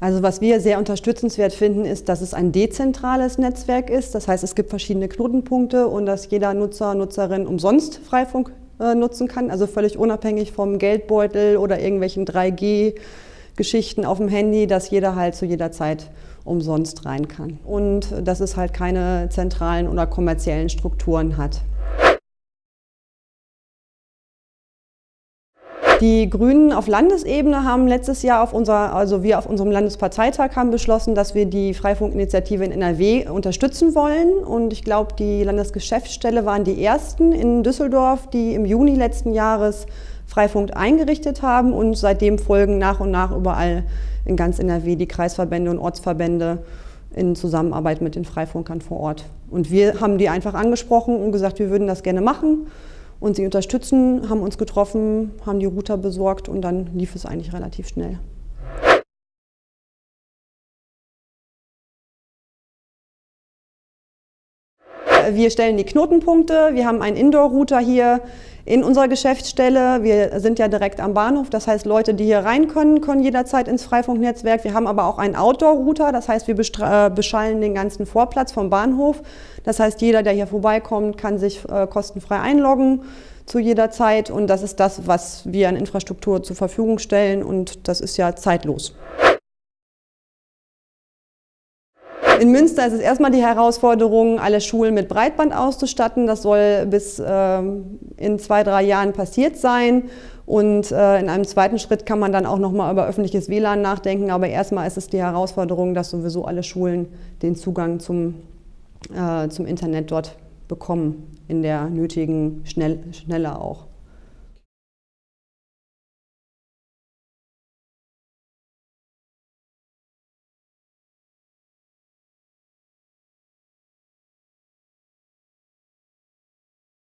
Also was wir sehr unterstützenswert finden, ist, dass es ein dezentrales Netzwerk ist. Das heißt, es gibt verschiedene Knotenpunkte und dass jeder Nutzer, Nutzerin umsonst Freifunk äh, nutzen kann, also völlig unabhängig vom Geldbeutel oder irgendwelchen 3G-Geschichten auf dem Handy, dass jeder halt zu jeder Zeit umsonst rein kann. Und dass es halt keine zentralen oder kommerziellen Strukturen hat. Die Grünen auf Landesebene haben letztes Jahr auf unser, also wir auf unserem Landesparteitag haben beschlossen, dass wir die Freifunkinitiative in NRW unterstützen wollen. Und ich glaube, die Landesgeschäftsstelle waren die ersten in Düsseldorf, die im Juni letzten Jahres Freifunk eingerichtet haben. Und seitdem folgen nach und nach überall in ganz NRW die Kreisverbände und Ortsverbände in Zusammenarbeit mit den Freifunkern vor Ort. Und wir haben die einfach angesprochen und gesagt, wir würden das gerne machen und sie unterstützen, haben uns getroffen, haben die Router besorgt und dann lief es eigentlich relativ schnell. Wir stellen die Knotenpunkte, wir haben einen Indoor-Router hier in unserer Geschäftsstelle. Wir sind ja direkt am Bahnhof, das heißt Leute, die hier rein können, können jederzeit ins Freifunknetzwerk. Wir haben aber auch einen Outdoor-Router, das heißt wir äh, beschallen den ganzen Vorplatz vom Bahnhof. Das heißt jeder, der hier vorbeikommt, kann sich äh, kostenfrei einloggen zu jeder Zeit und das ist das, was wir an Infrastruktur zur Verfügung stellen und das ist ja zeitlos. In Münster ist es erstmal die Herausforderung, alle Schulen mit Breitband auszustatten. Das soll bis äh, in zwei, drei Jahren passiert sein. Und äh, in einem zweiten Schritt kann man dann auch nochmal über öffentliches WLAN nachdenken. Aber erstmal ist es die Herausforderung, dass sowieso alle Schulen den Zugang zum, äh, zum Internet dort bekommen, in der nötigen Schnell, Schnelle auch.